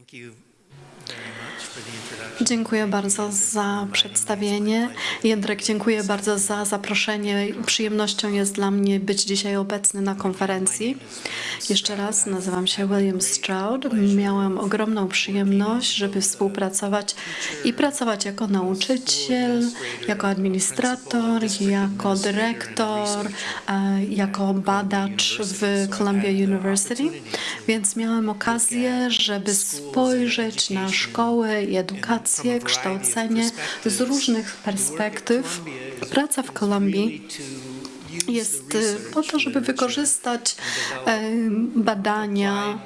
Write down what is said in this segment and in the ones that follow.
Thank you. Dziękuję bardzo za przedstawienie. Jędrek, dziękuję bardzo za zaproszenie. Przyjemnością jest dla mnie być dzisiaj obecny na konferencji. Jeszcze raz, nazywam się William Stroud. Miałam ogromną przyjemność, żeby współpracować i pracować jako nauczyciel, jako administrator, jako dyrektor, e, jako badacz w Columbia University. Więc miałam okazję, żeby spojrzeć na szkołę i edukację, kształcenie z różnych perspektyw. Praca w Kolumbii jest po to, żeby wykorzystać badania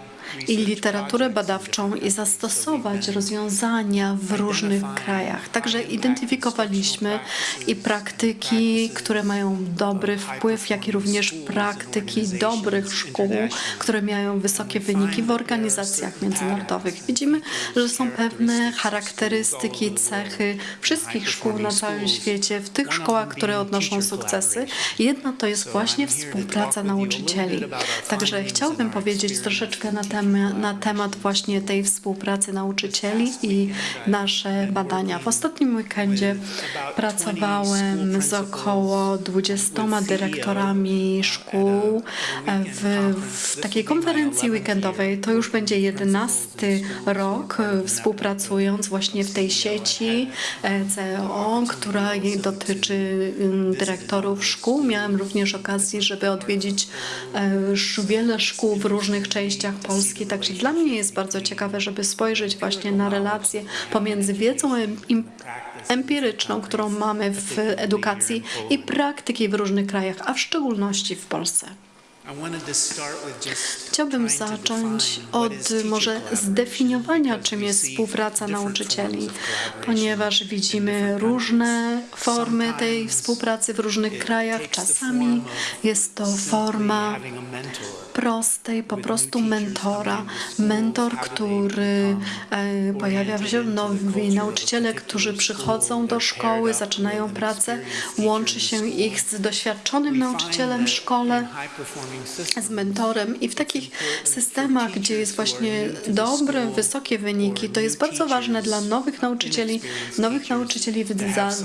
i literaturę badawczą i zastosować rozwiązania w różnych krajach. Także identyfikowaliśmy i praktyki, które mają dobry wpływ, jak i również praktyki dobrych szkół, które mają wysokie wyniki w organizacjach międzynarodowych. Widzimy, że są pewne charakterystyki, cechy wszystkich szkół na całym świecie, w tych szkołach, które odnoszą sukcesy. Jedna to jest właśnie współpraca nauczycieli. Także chciałbym powiedzieć troszeczkę na temat na temat właśnie tej współpracy nauczycieli i nasze badania. W ostatnim weekendzie pracowałem z około 20 dyrektorami szkół w, w takiej konferencji weekendowej. To już będzie jedenasty rok współpracując właśnie w tej sieci CEO, która dotyczy dyrektorów szkół. Miałem również okazję, żeby odwiedzić wiele szkół w różnych częściach Polski Także dla mnie jest bardzo ciekawe, żeby spojrzeć właśnie na relacje pomiędzy wiedzą empiryczną, którą mamy w edukacji i praktyki w różnych krajach, a w szczególności w Polsce. Chciałbym zacząć od może zdefiniowania, czym jest współpraca nauczycieli, ponieważ widzimy różne formy tej współpracy w różnych krajach. Czasami jest to forma prostej, po prostu mentora. Mentor, który e, pojawia się, nowi nauczyciele, którzy przychodzą do szkoły, zaczynają pracę, łączy się ich z doświadczonym nauczycielem w szkole, z mentorem i w takich systemach, gdzie jest właśnie dobre, wysokie wyniki, to jest bardzo ważne dla nowych nauczycieli, nowych nauczycieli w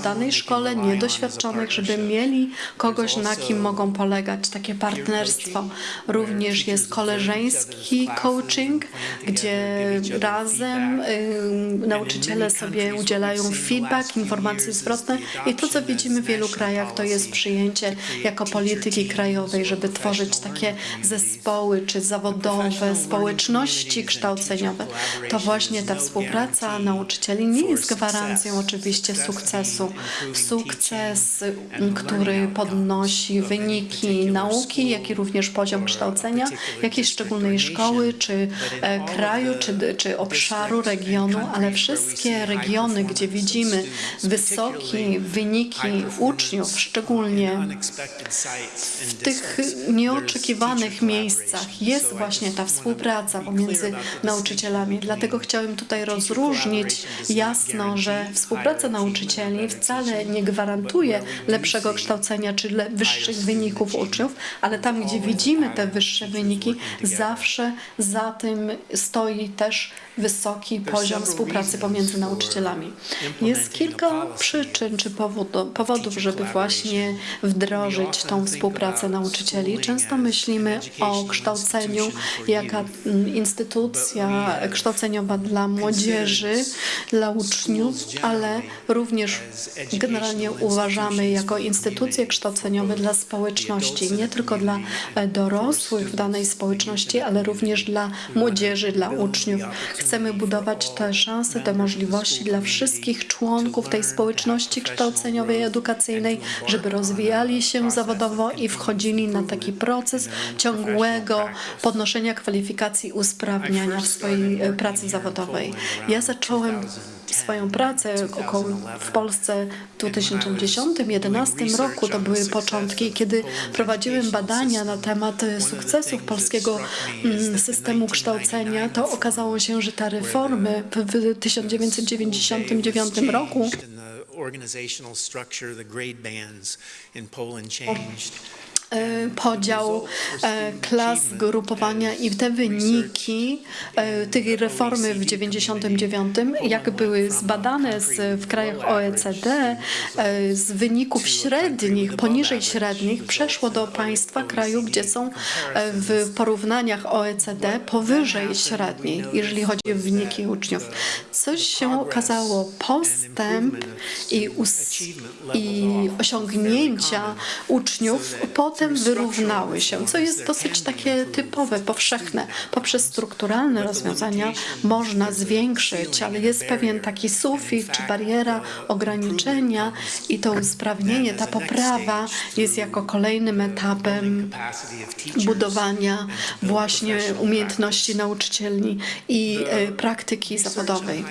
danej szkole, niedoświadczonych, żeby mieli kogoś, na kim mogą polegać, takie partnerstwo. Również jest koleżeński coaching, gdzie razem y, nauczyciele sobie udzielają feedback, informacje zwrotne i to, co widzimy w wielu krajach, to jest przyjęcie jako polityki krajowej, żeby tworzyć takie zespoły czy zawodowe, społeczności kształceniowe. To właśnie ta współpraca nauczycieli nie jest gwarancją oczywiście sukcesu. Sukces, który podnosi wyniki nauki, jak i również poziom kształcenia jakiejś szczególnej szkoły, czy e, kraju, czy, czy obszaru, regionu, ale wszystkie regiony, gdzie widzimy wysokie wyniki uczniów, szczególnie w tych nieoczekiwanych miejscach jest właśnie ta współpraca pomiędzy nauczycielami. Dlatego chciałem tutaj rozróżnić jasno, że współpraca nauczycieli wcale nie gwarantuje lepszego kształcenia czy wyższych wyników uczniów, ale tam, gdzie widzimy te wyższe wyniki, zawsze za tym stoi też wysoki poziom współpracy pomiędzy nauczycielami. Jest kilka przyczyn czy powodów, żeby właśnie wdrożyć tą współpracę nauczycieli. Często myślimy o kształceniu jako instytucja kształceniowa dla młodzieży, dla uczniów, ale również generalnie uważamy jako instytucje kształceniowe dla społeczności, nie tylko dla dorosłych w danej społeczności, ale również dla młodzieży, dla uczniów. Chcemy budować te szanse, te możliwości dla wszystkich członków tej społeczności kształceniowej, edukacyjnej, żeby rozwijali się zawodowo i wchodzili na taki proces ciągłego podnoszenia kwalifikacji, usprawniania w swojej e, pracy zawodowej. Ja zacząłem swoją pracę około w Polsce w 2010-2011 roku. To były początki, kiedy prowadziłem badania na temat sukcesów polskiego mm, systemu kształcenia. To okazało się, że te reformy w 1999 roku e, podział e, klas, grupowania i te wyniki e, tej reformy w 99, jak były zbadane w krajach OECD, e, z wyników średnich, poniżej średnich, przeszło do państwa kraju, gdzie są e, w porównaniach OECD powyżej średniej, jeżeli chodzi o wyniki uczniów. Coś się okazało, postęp i, i osiągnięcia uczniów potem wyrównały się, co jest dosyć takie typowe, powszechne. Poprzez strukturalne rozwiązania można zwiększyć, ale jest pewien taki sufit czy bariera ograniczenia i to usprawnienie, ta poprawa jest jako kolejnym etapem budowania właśnie umiejętności nauczycieli i e, praktyki zawodowej.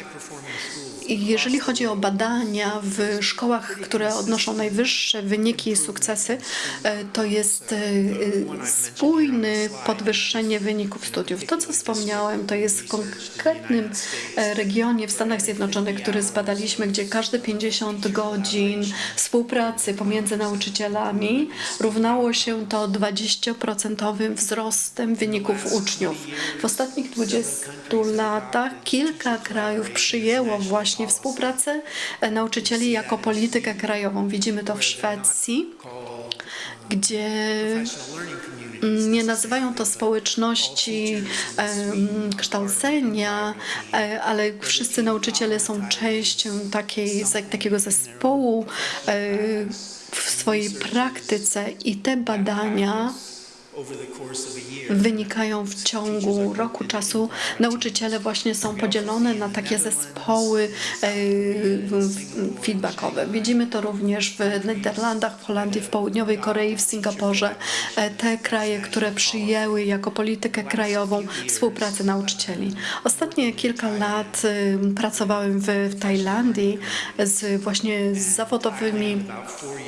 Jeżeli chodzi o badania w szkołach, które odnoszą najwyższe wyniki i sukcesy, e, to jest e, e, spójne podwyższenie wyników studiów. To, co wspomniałem, to jest w konkretnym regionie w Stanach Zjednoczonych, który zbadaliśmy, gdzie każde 50 godzin współpracy pomiędzy nauczycielami równało się to 20% wzrostem wyników uczniów. W ostatnich 20 latach kilka krajów przyjęło właśnie współpracę nauczycieli jako politykę krajową. Widzimy to w Szwecji, gdzie nie nazywają to społeczności um, kształcenia, e, ale wszyscy nauczyciele są częścią takiej, takiego zespołu e, w swojej praktyce i te badania wynikają w ciągu roku czasu. Nauczyciele właśnie są podzielone na takie zespoły e, feedbackowe. Widzimy to również w Niderlandach, w Holandii, w Południowej Korei, w Singapurze. E, te kraje, które przyjęły jako politykę krajową współpracę nauczycieli. Ostatnie kilka lat e, pracowałem w, w Tajlandii z właśnie z zawodowymi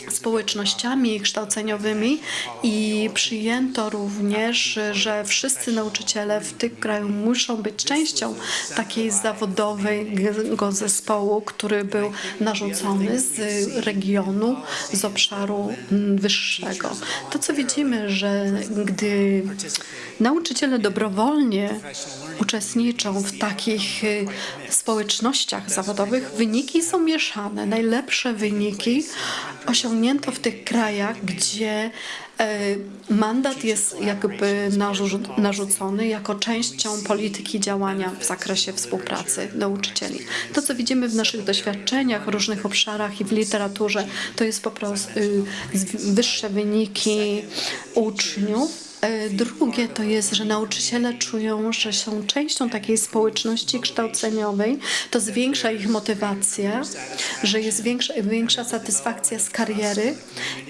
społecznościami kształceniowymi i przyjęto to również, że wszyscy nauczyciele w tym kraju muszą być częścią takiej zawodowego zespołu, który był narzucony z regionu, z obszaru wyższego. To, co widzimy, że gdy nauczyciele dobrowolnie uczestniczą w takich y, społecznościach zawodowych, wyniki są mieszane. Najlepsze wyniki osiągnięto w tych krajach, gdzie mandat jest jakby narzucony jako częścią polityki działania w zakresie współpracy nauczycieli. To, co widzimy w naszych doświadczeniach w różnych obszarach i w literaturze, to jest po prostu y, wyższe wyniki uczniów, E, drugie to jest, że nauczyciele czują, że są częścią takiej społeczności kształceniowej. To zwiększa ich motywację, że jest większa, większa satysfakcja z kariery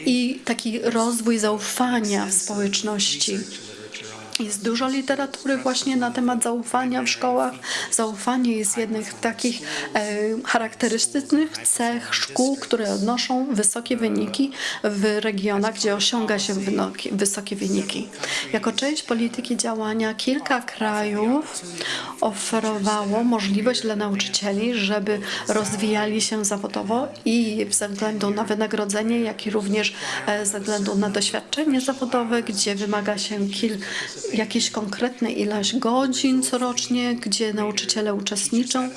i taki rozwój zaufania w społeczności. Jest dużo literatury właśnie na temat zaufania w szkołach. Zaufanie jest jednym z takich e, charakterystycznych cech szkół, które odnoszą wysokie wyniki w regionach, gdzie osiąga się wysokie wyniki. Jako część polityki działania kilka krajów oferowało możliwość dla nauczycieli, żeby rozwijali się zawodowo i ze względu na wynagrodzenie, jak i również e, ze względu na doświadczenie zawodowe, gdzie wymaga się kilka jakieś konkretne ilość godzin corocznie, gdzie nauczyciele uczestniczą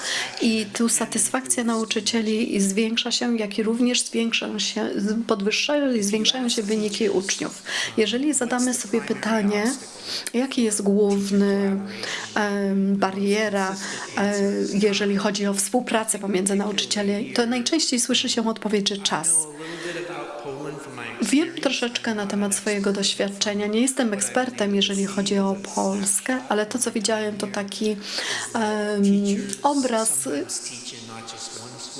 i tu satysfakcja nauczycieli zwiększa się, jak i również zwiększają się, podwyższają i zwiększają się wyniki uczniów. Jeżeli zadamy sobie pytanie, jaki jest główny bariera, um, jeżeli chodzi o współpracę pomiędzy nauczycielami, to najczęściej słyszy się odpowiedź, że czas. Wiem troszeczkę na temat swojego doświadczenia. Nie jestem ekspertem, jeżeli chodzi o Polskę, ale to, co widziałem, to taki um, obraz,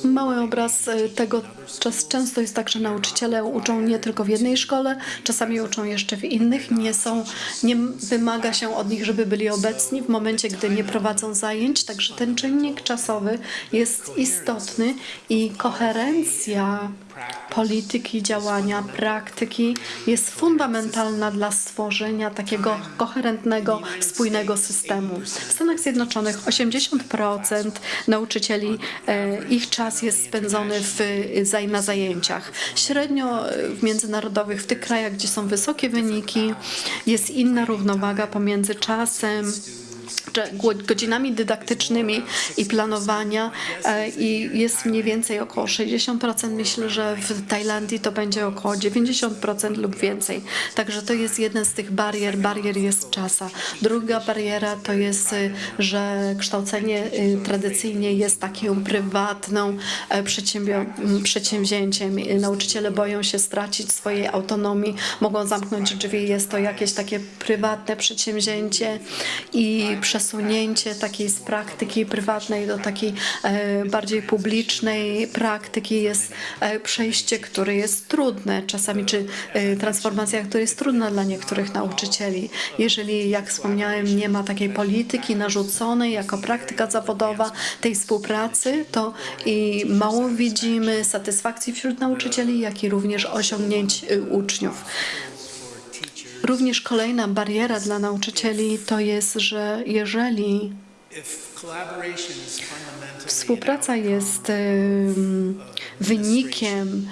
mały obraz tego. Czas, często jest tak, że nauczyciele uczą nie tylko w jednej szkole, czasami uczą jeszcze w innych. Nie są, nie wymaga się od nich, żeby byli obecni w momencie, gdy nie prowadzą zajęć. Także ten czynnik czasowy jest istotny i koherencja polityki działania, praktyki jest fundamentalna dla stworzenia takiego koherentnego, spójnego systemu. W Stanach Zjednoczonych 80% nauczycieli, e, ich czas jest spędzony w, na zajęciach. Średnio e, w międzynarodowych, w tych krajach, gdzie są wysokie wyniki, jest inna równowaga pomiędzy czasem, godzinami dydaktycznymi i planowania e, i jest mniej więcej około 60%. Myślę, że w Tajlandii to będzie około 90% lub więcej. Także to jest jeden z tych barier. Barier jest czasa. Druga bariera to jest, y, że kształcenie y, tradycyjnie jest taką prywatną e, przedsięwzięciem. Nauczyciele boją się stracić swojej autonomii, mogą zamknąć drzwi. Jest to jakieś takie prywatne przedsięwzięcie i przesunięcie takiej z praktyki prywatnej do takiej e, bardziej publicznej praktyki jest e, przejście, które jest trudne czasami, czy e, transformacja, która jest trudna dla niektórych nauczycieli. Jeżeli, jak wspomniałem, nie ma takiej polityki narzuconej jako praktyka zawodowa tej współpracy, to i mało widzimy satysfakcji wśród nauczycieli, jak i również osiągnięć y, uczniów. Również kolejna bariera dla nauczycieli to jest, że jeżeli współpraca jest em, wynikiem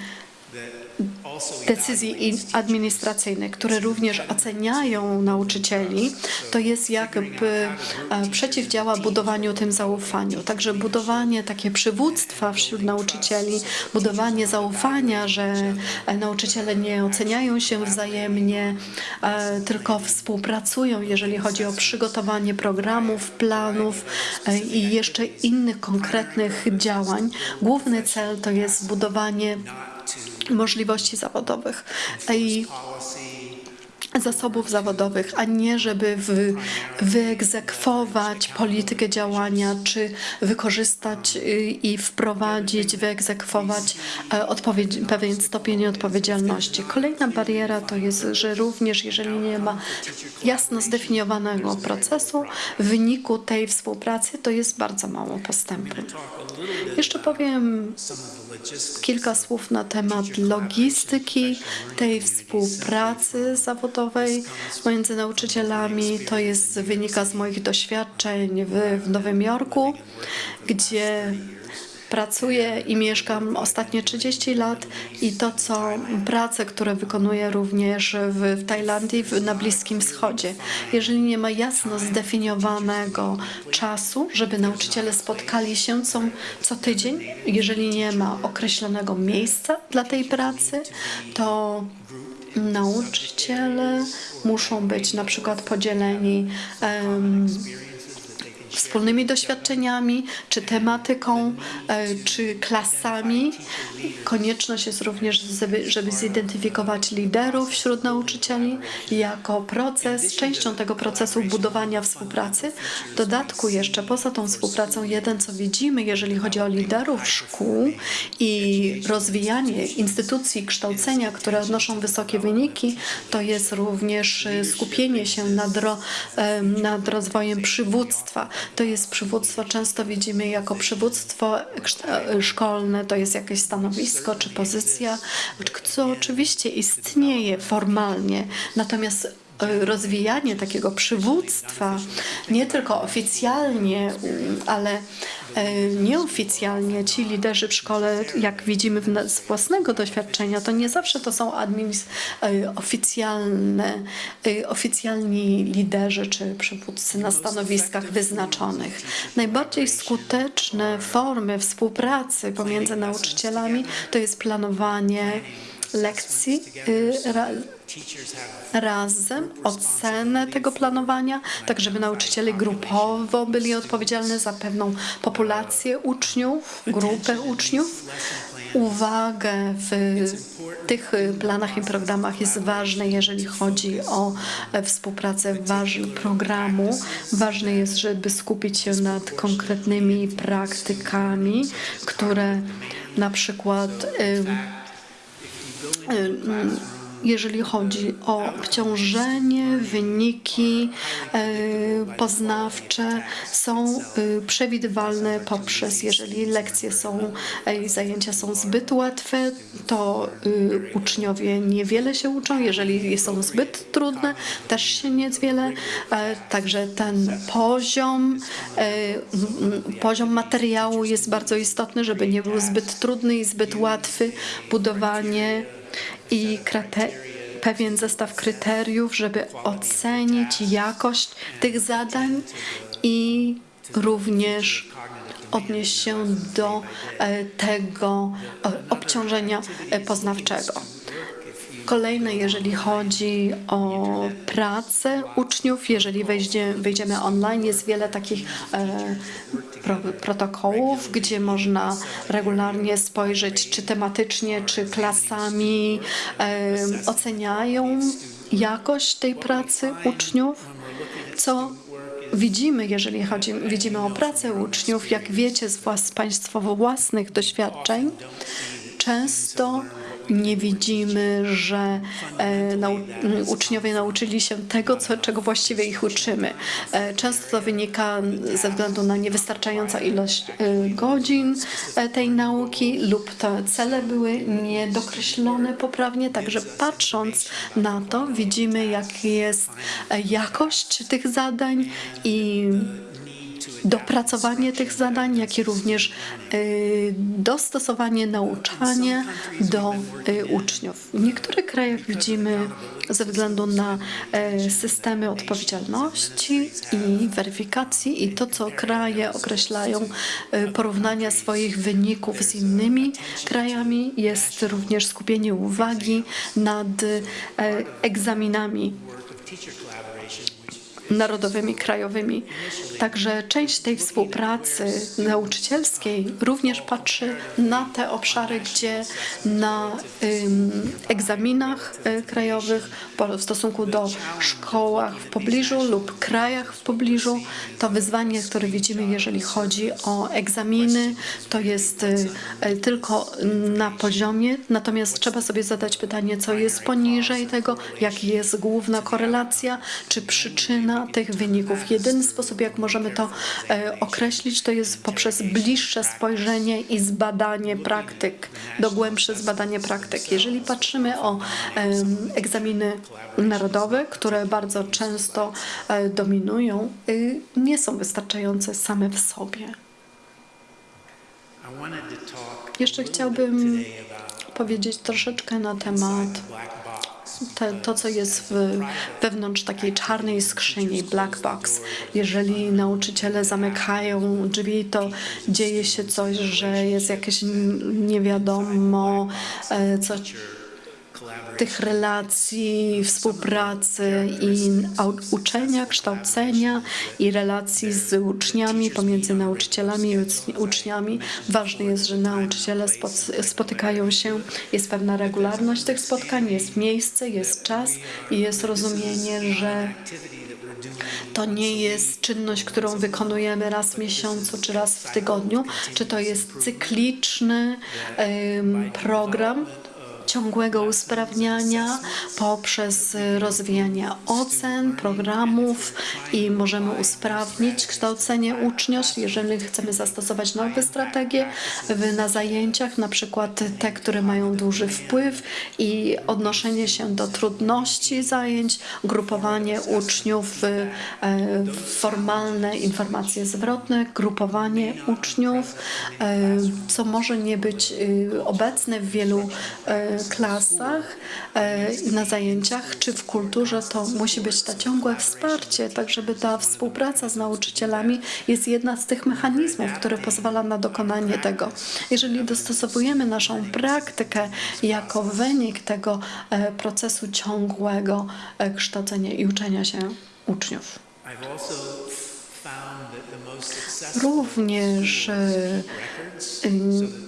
decyzji in- administracyjnych, które również oceniają nauczycieli, to jest jakby e, przeciwdziała budowaniu tym zaufaniu. Także budowanie takie przywództwa wśród nauczycieli, budowanie zaufania, że e, nauczyciele nie oceniają się wzajemnie, e, tylko współpracują, jeżeli chodzi o przygotowanie programów, planów i jeszcze innych konkretnych działań. Główny cel to jest budowanie możliwości zawodowych i zasobów zawodowych, a nie żeby w, wyegzekwować politykę działania, czy wykorzystać y, i wprowadzić, wyegzekwować e, pewien stopień odpowiedzialności. Kolejna bariera to jest, że również jeżeli nie ma jasno zdefiniowanego procesu, w wyniku tej współpracy to jest bardzo mało postępu. Jeszcze powiem kilka słów na temat logistyki tej współpracy zawodowej między nauczycielami. To jest wynika z moich doświadczeń w, w Nowym Jorku, gdzie pracuję i mieszkam ostatnie 30 lat i to, co prace, które wykonuję również w, w Tajlandii, w, na Bliskim Wschodzie. Jeżeli nie ma jasno zdefiniowanego czasu, żeby nauczyciele spotkali się co, co tydzień, jeżeli nie ma określonego miejsca dla tej pracy, to nauczyciele muszą być na przykład podzieleni em, wspólnymi doświadczeniami, czy tematyką, e, czy klasami. Konieczność jest również, żeby, zidentyfikować liderów wśród nauczycieli jako proces, częścią tego procesu budowania współpracy. W dodatku jeszcze poza tą współpracą, jeden co widzimy, jeżeli chodzi o liderów szkół i rozwijanie instytucji kształcenia, które odnoszą wysokie wyniki, to jest również e, skupienie się nad, ro, em, nad rozwojem przywództwa. To jest przywództwo, często widzimy jako przywództwo szkolne, to jest jakieś stanowisko czy pozycja, co oczywiście istnieje formalnie, natomiast e, rozwijanie takiego przywództwa nie tylko oficjalnie, mm, ale nieoficjalnie ci liderzy w szkole, jak widzimy z własnego doświadczenia, to nie zawsze to są e, oficjalne, e, oficjalni liderzy czy przywódcy na stanowiskach wyznaczonych. Najbardziej skuteczne formy współpracy pomiędzy nauczycielami to jest planowanie lekcji y, razem, ocenę tego planowania, tak żeby nauczyciele grupowo byli odpowiedzialni za pewną populację uczniów, grupę uczniów. Uwagę w tych y, planach i programach jest ważne, jeżeli chodzi o współpracę programu. Ważne jest, żeby skupić się nad konkretnymi praktykami, które na przykład y, y, jeżeli chodzi o obciążenie, wyniki e, poznawcze są e, przewidywalne poprzez, jeżeli lekcje są e, i zajęcia są zbyt łatwe, to e, uczniowie niewiele się uczą, jeżeli są zbyt trudne, też się niewiele. E, Także ten poziom, poziom materiału jest bardzo istotny, żeby nie był zbyt trudny i zbyt łatwy. Budowanie i pewien zestaw kryteriów, żeby ocenić jakość tych zadań i również odnieść się do e, tego e, obciążenia e, poznawczego. Kolejne, jeżeli chodzi o pracę uczniów, jeżeli wejdzie, wejdziemy online, jest wiele takich e, pro, protokołów, gdzie można regularnie spojrzeć, czy tematycznie, czy klasami e, oceniają jakość tej pracy uczniów, co widzimy, jeżeli chodzi, widzimy o pracę uczniów, jak wiecie z włas, Państwa własnych doświadczeń, często nie widzimy, że e, nau, uczniowie nauczyli się tego, co, czego właściwie ich uczymy. E, często to wynika ze względu na niewystarczającą ilość e, godzin tej nauki lub te cele były niedokreślone poprawnie. Także patrząc na to, widzimy, jak jest jakość tych zadań i dopracowanie tych zadań, jak i również y, dostosowanie nauczania do y, uczniów. W niektórych krajach widzimy ze względu na y, systemy odpowiedzialności i weryfikacji i to, co kraje określają y, porównania swoich wyników z innymi krajami, jest również skupienie uwagi nad y, egzaminami narodowymi, krajowymi. Także część tej współpracy nauczycielskiej również patrzy na te obszary, gdzie na ym, egzaminach y, krajowych w stosunku do szkołach w pobliżu lub krajach w pobliżu to wyzwanie, które widzimy, jeżeli chodzi o egzaminy, to jest y, y, tylko na poziomie, natomiast trzeba sobie zadać pytanie, co jest poniżej tego, jaka jest główna korelacja, czy przyczyna tych wyników. Jedyny sposób, jak możemy to e, określić, to jest poprzez bliższe spojrzenie i zbadanie praktyk, dogłębsze zbadanie praktyk. Jeżeli patrzymy o egzaminy narodowe, które bardzo często e, dominują, y, nie są wystarczające same w sobie. Jeszcze chciałbym powiedzieć troszeczkę na temat to, co jest wewnątrz takiej czarnej skrzyni, black box. Jeżeli nauczyciele zamykają drzwi, to dzieje się coś, że jest jakieś nie wiadomo, e, co tych relacji, współpracy i uczenia, kształcenia i relacji z uczniami, pomiędzy nauczycielami i uc- uczniami. Ważne jest, że nauczyciele spot- spotykają się, jest pewna regularność tych spotkań, jest miejsce, jest czas i jest rozumienie, że to nie jest czynność, którą wykonujemy raz w miesiącu czy raz w tygodniu, czy to jest cykliczny program ciągłego usprawniania poprzez rozwijanie ocen, programów i możemy usprawnić kształcenie uczniów, jeżeli chcemy zastosować nowe strategie na zajęciach, na przykład te, które mają duży wpływ i odnoszenie się do trudności zajęć, grupowanie uczniów, e, formalne informacje zwrotne, grupowanie uczniów, e, co może nie być e, obecne w wielu e, klasach, e, na zajęciach czy w kulturze, to musi być to ciągłe wsparcie, tak żeby ta współpraca z nauczycielami jest jedna z tych mechanizmów, które pozwala na dokonanie tego. Jeżeli dostosowujemy naszą praktykę jako wynik tego e, procesu ciągłego e, kształcenia i uczenia się uczniów. Również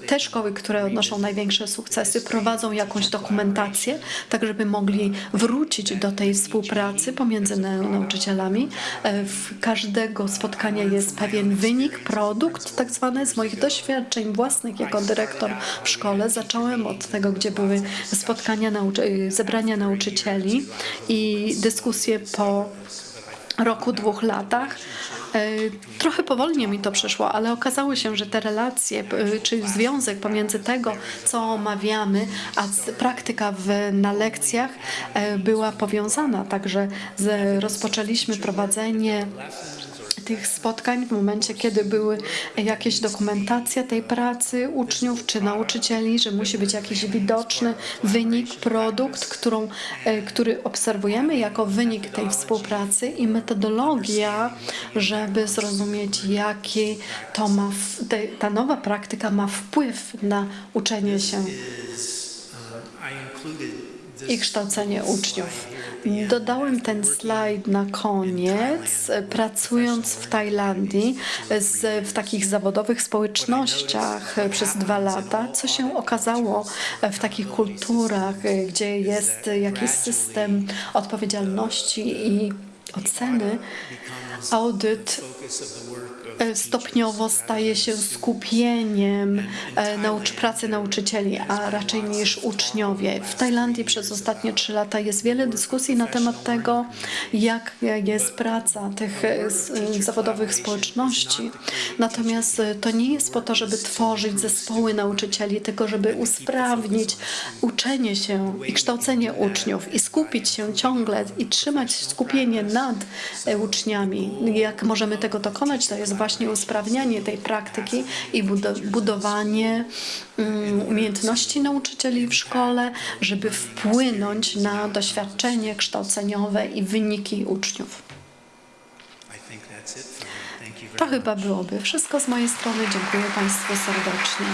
te szkoły, które odnoszą największe sukcesy, prowadzą jakąś dokumentację, tak żeby mogli wrócić do tej współpracy pomiędzy nau- nauczycielami. E, W każdego spotkania jest pewien wynik, produkt tak zwany. Z moich doświadczeń własnych jako dyrektor w szkole zacząłem od tego, gdzie były spotkania, y, zebrania nauczycieli i dyskusje po roku, dwóch latach. E, Trochę powolnie mi to przyszło, ale okazało się, że te relacje, czy związek pomiędzy tego, co omawiamy, a praktyka w, na lekcjach e, była powiązana. Także z, rozpoczęliśmy prowadzenie tych spotkań w momencie, kiedy były jakieś dokumentacja tej pracy uczniów czy nauczycieli, że musi być jakiś widoczny wynik, produkt, którą, e, który obserwujemy jako wynik tej współpracy i metodologia, żeby zrozumieć, jaki to ma, ta nowa praktyka ma wpływ na uczenie się i kształcenie uczniów. Dodałem ten slajd na koniec, pracując w Tajlandii z, w takich zawodowych społecznościach przez dwa lata, co się okazało w takich kulturach, gdzie jest jakiś system odpowiedzialności i oceny, audyt stopniowo staje się skupieniem e, naucz, pracy nauczycieli, a raczej niż uczniowie. W Tajlandii przez ostatnie trzy lata jest wiele dyskusji na temat tego, jak jest praca tych e, e, zawodowych społeczności. Natomiast e, to nie jest po to, żeby tworzyć zespoły nauczycieli, tylko żeby usprawnić uczenie się i kształcenie uczniów i skupić się ciągle i trzymać skupienie nad e, uczniami. Jak możemy tego dokonać, to jest właśnie usprawnianie tej praktyki i budo- budowanie mm, umiejętności nauczycieli w szkole, żeby wpłynąć na doświadczenie kształceniowe i wyniki uczniów. To chyba byłoby wszystko z mojej strony. Dziękuję Państwu serdecznie.